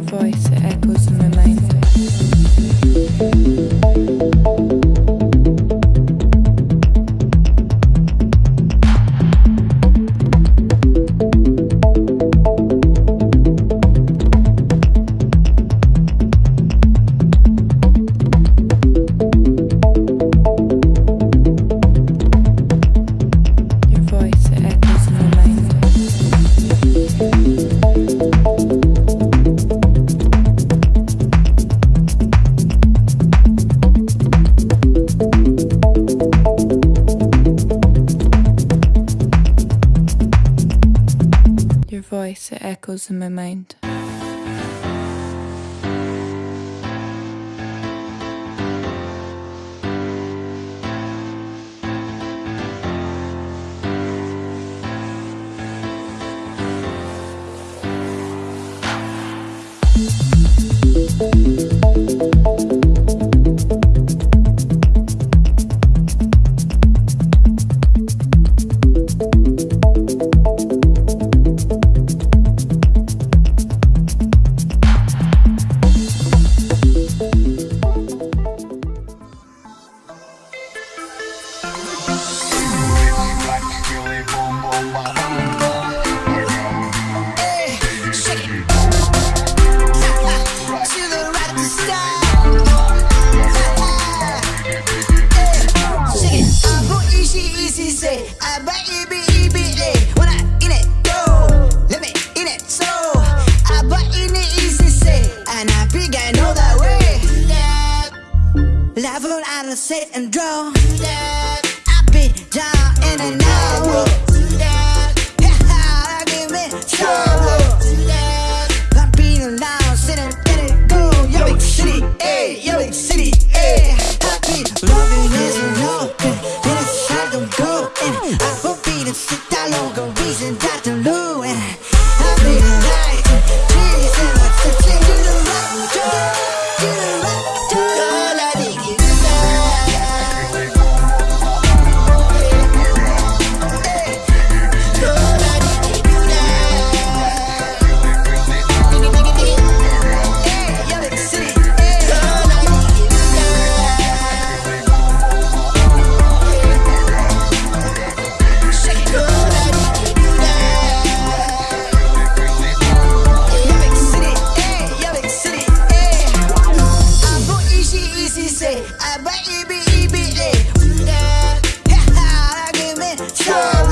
voice, it echoes in my mind. Voice, it echoes in my mind. Level, I don't sit and draw I be down in it, go. try.